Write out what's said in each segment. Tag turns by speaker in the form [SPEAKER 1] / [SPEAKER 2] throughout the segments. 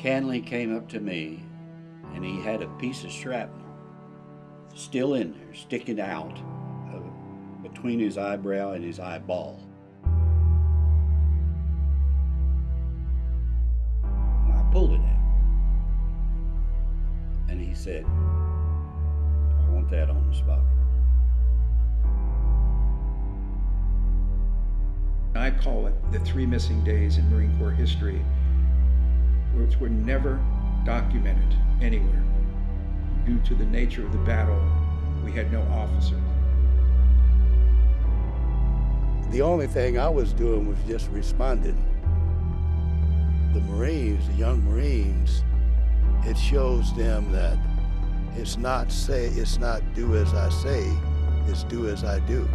[SPEAKER 1] Canley came up to me and he had a piece of shrapnel still in there, sticking out between his eyebrow and his eyeball. And I pulled it out. And he said, I want that on the spot.
[SPEAKER 2] I call it the three missing days in Marine Corps history, which were never documented anywhere. Due to the nature of the battle, we had no officers.
[SPEAKER 3] The only thing I was doing was just responding. The Marines, the young Marines, it shows them that it's not say, it's not do as I say, it's do as I do.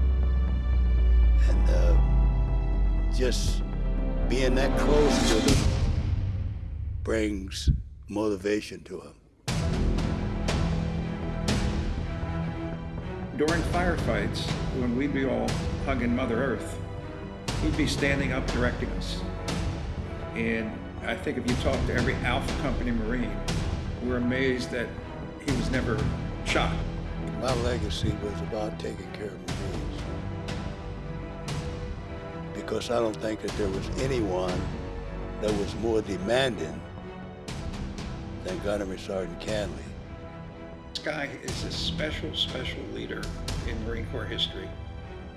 [SPEAKER 3] And uh, just being that close to them brings motivation to them.
[SPEAKER 2] During firefights, when we'd be all hugging Mother Earth, he'd be standing up directing us. And I think if you talk to every Alpha Company Marine, we're amazed that he was never shot.
[SPEAKER 3] My legacy was about taking care of Marines. Because I don't think that there was anyone that was more demanding than Gunnery Sergeant Canley.
[SPEAKER 2] This guy is a special, special leader in Marine Corps history,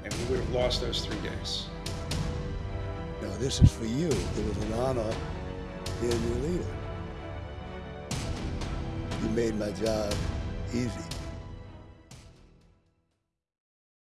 [SPEAKER 2] and we would have lost those three days.
[SPEAKER 3] Now, this is for you. It was an honor being your leader. You made my job easy.